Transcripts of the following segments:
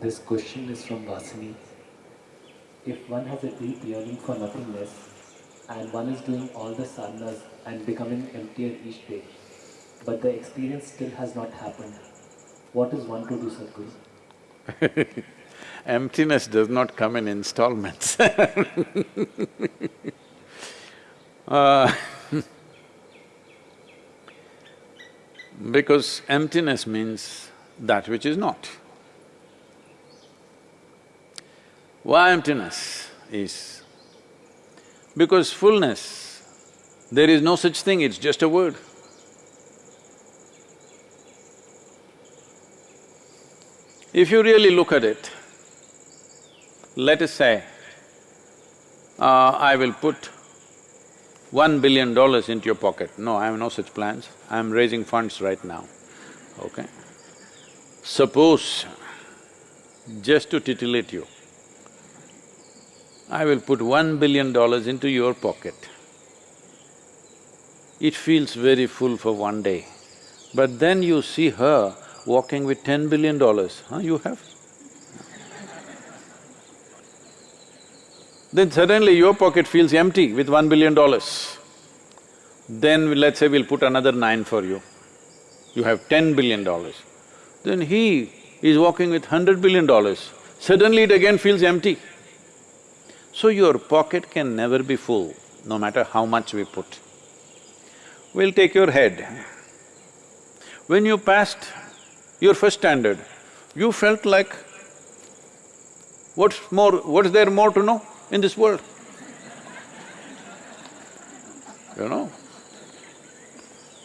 This question is from Vasini. If one has a deep yearning for nothingness and one is doing all the sadhanas and becoming emptier each day, but the experience still has not happened, what is one to do, Sadhguru? Emptiness does not come in installments uh, Because emptiness means that which is not. Why emptiness is? Because fullness, there is no such thing, it's just a word. If you really look at it, let us say, uh, I will put one billion dollars into your pocket. No, I have no such plans. I am raising funds right now, okay? Suppose, just to titillate you, I will put one billion dollars into your pocket. It feels very full for one day, but then you see her walking with ten billion dollars, huh, you have? Then suddenly your pocket feels empty with one billion dollars. Then let's say we'll put another nine for you. You have ten billion dollars. Then he is walking with hundred billion dollars. Suddenly it again feels empty. So your pocket can never be full, no matter how much we put. We'll take your head. When you passed your first standard, you felt like, what's more… what's there more to know? in this world. You know?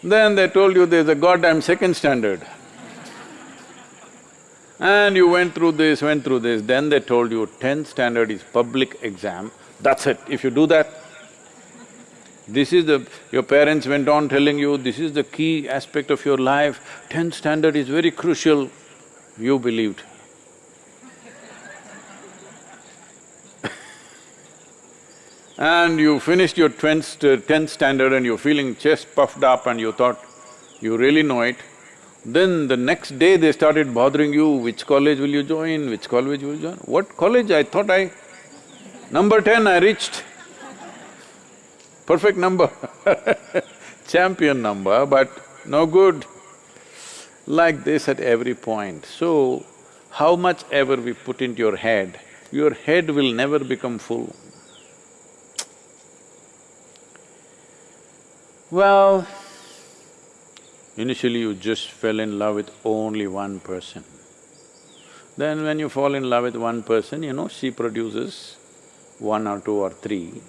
Then they told you there's a goddamn second standard. And you went through this, went through this, then they told you tenth standard is public exam, that's it. If you do that, this is the… your parents went on telling you, this is the key aspect of your life, tenth standard is very crucial, you believed. and you finished your tenth, standard and you're feeling chest puffed up and you thought you really know it, then the next day they started bothering you, which college will you join, which college will you join? What college? I thought I… Number ten I reached. Perfect number champion number, but no good. Like this at every point. So, how much ever we put into your head, your head will never become full. Well, initially you just fell in love with only one person. Then when you fall in love with one person, you know, she produces one or two or three.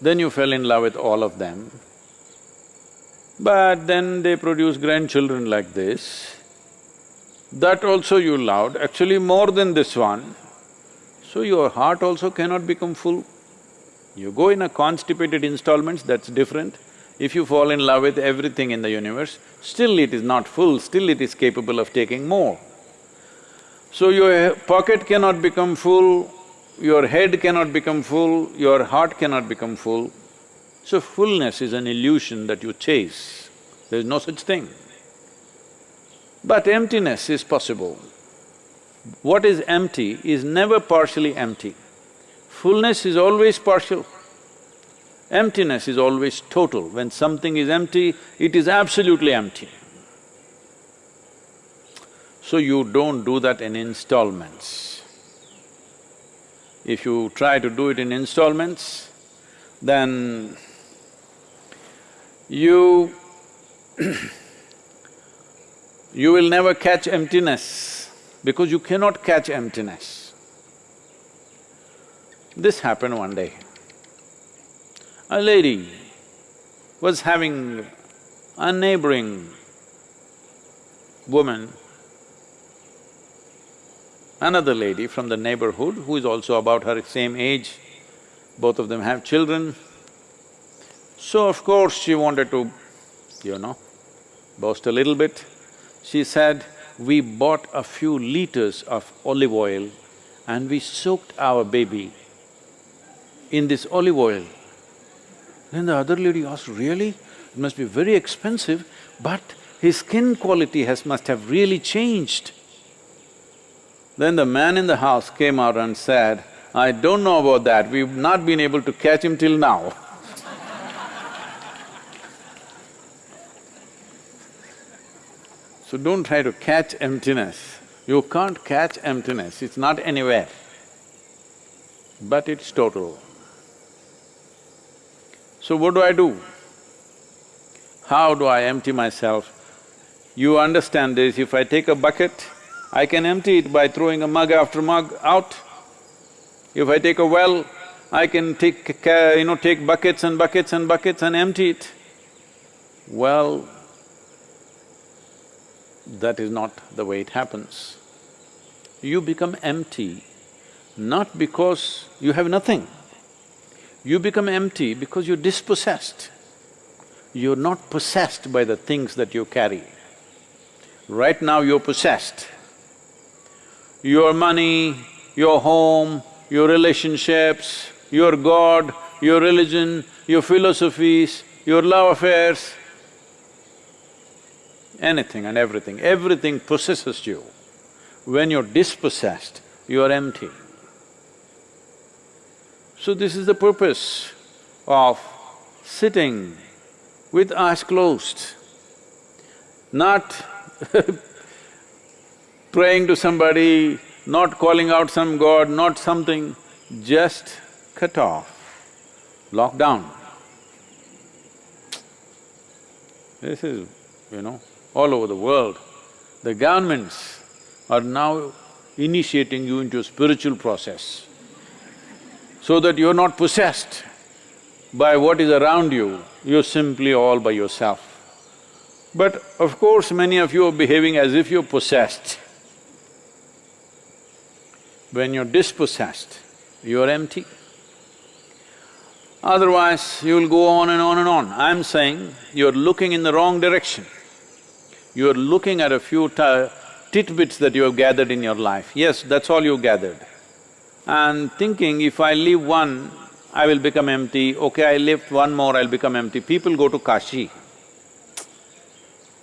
Then you fell in love with all of them. But then they produce grandchildren like this. That also you loved, actually more than this one. So your heart also cannot become full. You go in a constipated installments, that's different. If you fall in love with everything in the universe, still it is not full, still it is capable of taking more. So your pocket cannot become full, your head cannot become full, your heart cannot become full. So fullness is an illusion that you chase, there is no such thing. But emptiness is possible. What is empty is never partially empty. Fullness is always partial. Emptiness is always total. When something is empty, it is absolutely empty. So you don't do that in installments. If you try to do it in installments, then you you will never catch emptiness because you cannot catch emptiness. This happened one day. A lady was having a neighboring woman, another lady from the neighborhood who is also about her same age, both of them have children. So of course she wanted to, you know, boast a little bit. She said, we bought a few liters of olive oil and we soaked our baby in this olive oil then the other lady asked, really? It must be very expensive, but his skin quality has… must have really changed. Then the man in the house came out and said, I don't know about that, we've not been able to catch him till now. so don't try to catch emptiness. You can't catch emptiness, it's not anywhere. But it's total. So what do I do? How do I empty myself? You understand this, if I take a bucket, I can empty it by throwing a mug after mug out. If I take a well, I can take, you know, take buckets and buckets and buckets and empty it. Well, that is not the way it happens. You become empty not because you have nothing. You become empty because you're dispossessed. You're not possessed by the things that you carry. Right now you're possessed. Your money, your home, your relationships, your God, your religion, your philosophies, your love affairs, anything and everything, everything possesses you. When you're dispossessed, you are empty. So this is the purpose of sitting with eyes closed, not praying to somebody, not calling out some god, not something, just cut off, lock down. This is, you know, all over the world. The governments are now initiating you into a spiritual process so that you're not possessed by what is around you, you're simply all by yourself. But of course, many of you are behaving as if you're possessed. When you're dispossessed, you're empty. Otherwise, you'll go on and on and on. I'm saying you're looking in the wrong direction. You're looking at a few tidbits that you have gathered in your life. Yes, that's all you gathered. And thinking, if I leave one, I will become empty, okay, I lift one more, I'll become empty. People go to Kashi.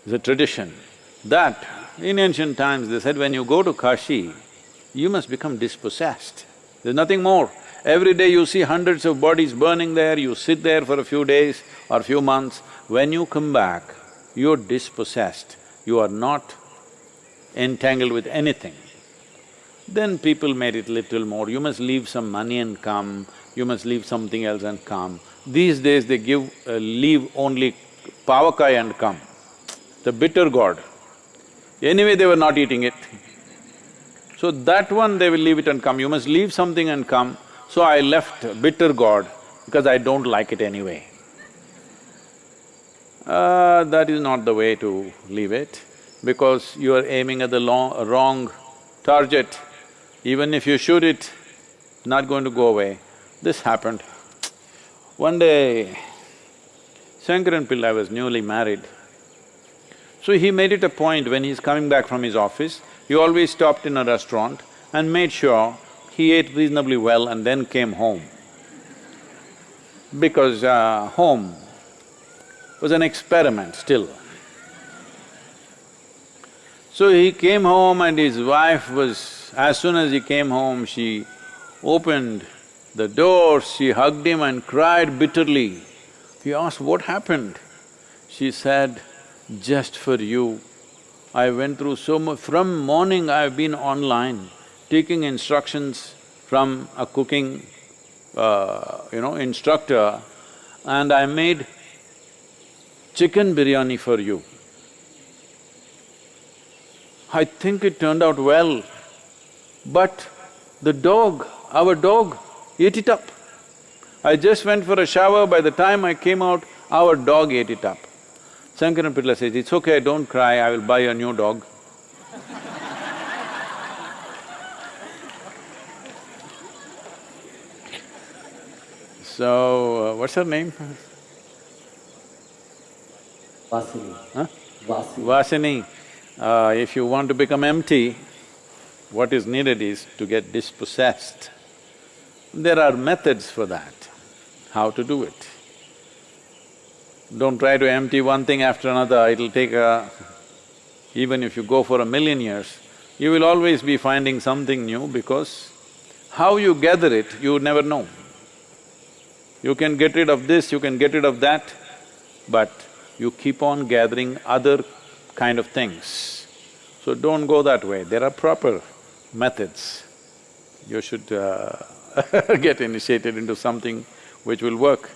It's a tradition. That, in ancient times, they said when you go to Kashi, you must become dispossessed. There's nothing more. Every day you see hundreds of bodies burning there, you sit there for a few days or a few months. When you come back, you're dispossessed, you are not entangled with anything. Then people made it little more, you must leave some money and come, you must leave something else and come. These days they give… Uh, leave only pavakai and come, the bitter gourd. Anyway, they were not eating it. So that one they will leave it and come, you must leave something and come. So I left bitter gourd because I don't like it anyway. Uh, that is not the way to leave it because you are aiming at the long, wrong target. Even if you shoot it, not going to go away. This happened. One day, Shankaran Pillai was newly married. So he made it a point when he's coming back from his office, he always stopped in a restaurant and made sure he ate reasonably well and then came home. Because uh, home was an experiment still. So he came home and his wife was… as soon as he came home, she opened the door, she hugged him and cried bitterly. He asked, what happened? She said, just for you, I went through so much… from morning I've been online, taking instructions from a cooking, uh, you know, instructor and I made chicken biryani for you. I think it turned out well, but the dog, our dog, ate it up. I just went for a shower, by the time I came out, our dog ate it up. Shankaran Pillai says, it's okay, don't cry, I will buy a new dog. so, uh, what's her name? Vasini. Huh? Vasini. Vasini, uh, if you want to become empty, what is needed is to get dispossessed. There are methods for that, how to do it. Don't try to empty one thing after another, it'll take a… even if you go for a million years, you will always be finding something new because how you gather it, you never know. You can get rid of this, you can get rid of that, but you keep on gathering other kind of things. So don't go that way, there are proper methods. You should uh, get initiated into something which will work.